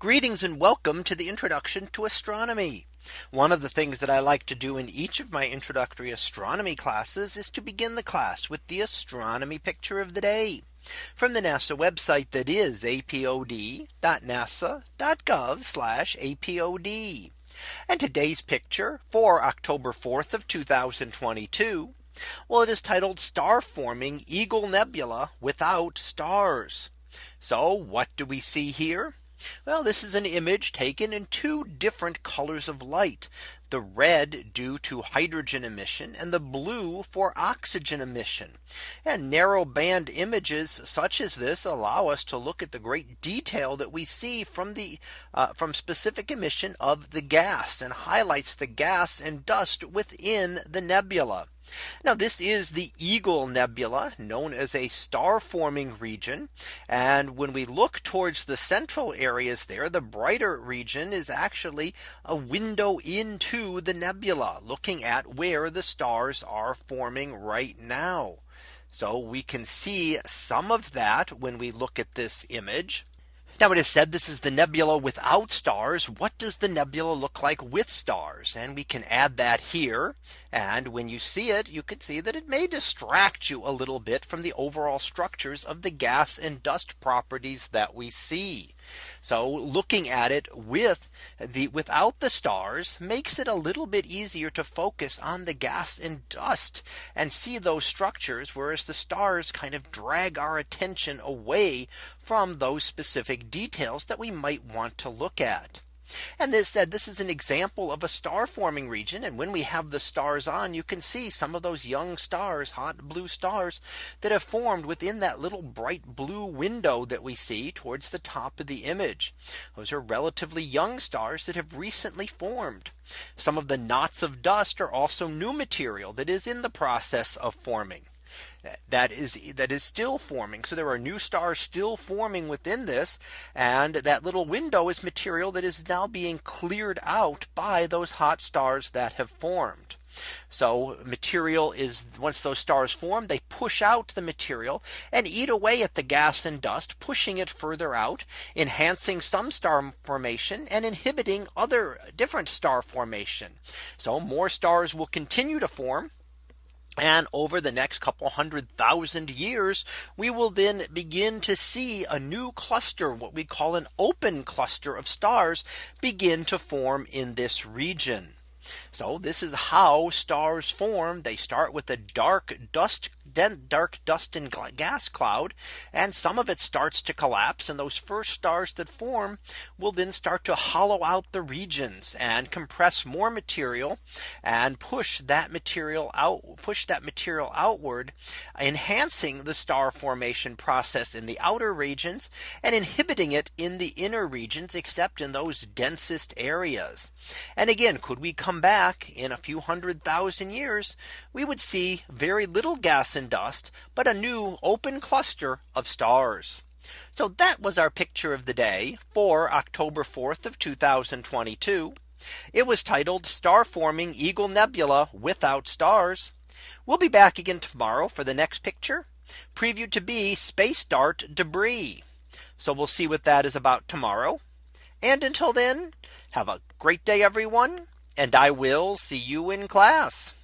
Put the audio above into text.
Greetings and welcome to the introduction to astronomy. One of the things that I like to do in each of my introductory astronomy classes is to begin the class with the astronomy picture of the day from the NASA website that is apod.nasa.gov apod. And today's picture for October 4th of 2022. Well, it is titled star forming Eagle Nebula without stars. So what do we see here? Well, this is an image taken in two different colors of light. The red due to hydrogen emission and the blue for oxygen emission. And narrow band images such as this allow us to look at the great detail that we see from the uh, from specific emission of the gas and highlights the gas and dust within the nebula. Now this is the Eagle Nebula known as a star forming region. And when we look towards the central areas there, the brighter region is actually a window into the nebula looking at where the stars are forming right now. So we can see some of that when we look at this image. Now it is said this is the nebula without stars. What does the nebula look like with stars? And we can add that here. And when you see it, you can see that it may distract you a little bit from the overall structures of the gas and dust properties that we see. So looking at it with the without the stars makes it a little bit easier to focus on the gas and dust and see those structures whereas the stars kind of drag our attention away from those specific details that we might want to look at. And this said this is an example of a star forming region. And when we have the stars on, you can see some of those young stars, hot blue stars that have formed within that little bright blue window that we see towards the top of the image. Those are relatively young stars that have recently formed. Some of the knots of dust are also new material that is in the process of forming that is that is still forming. So there are new stars still forming within this. And that little window is material that is now being cleared out by those hot stars that have formed. So material is once those stars form, they push out the material and eat away at the gas and dust, pushing it further out, enhancing some star formation and inhibiting other different star formation. So more stars will continue to form and over the next couple hundred thousand years, we will then begin to see a new cluster, what we call an open cluster of stars begin to form in this region. So this is how stars form. They start with a dark dust dark dust and gas cloud and some of it starts to collapse and those first stars that form will then start to hollow out the regions and compress more material and push that material out push that material outward enhancing the star formation process in the outer regions and inhibiting it in the inner regions except in those densest areas. And again, could we come back in a few hundred thousand years, we would see very little gas and dust, but a new open cluster of stars. So that was our picture of the day for October 4th of 2022. It was titled star forming Eagle Nebula without stars. We'll be back again tomorrow for the next picture previewed to be space dart debris. So we'll see what that is about tomorrow. And until then, have a great day, everyone. And I will see you in class.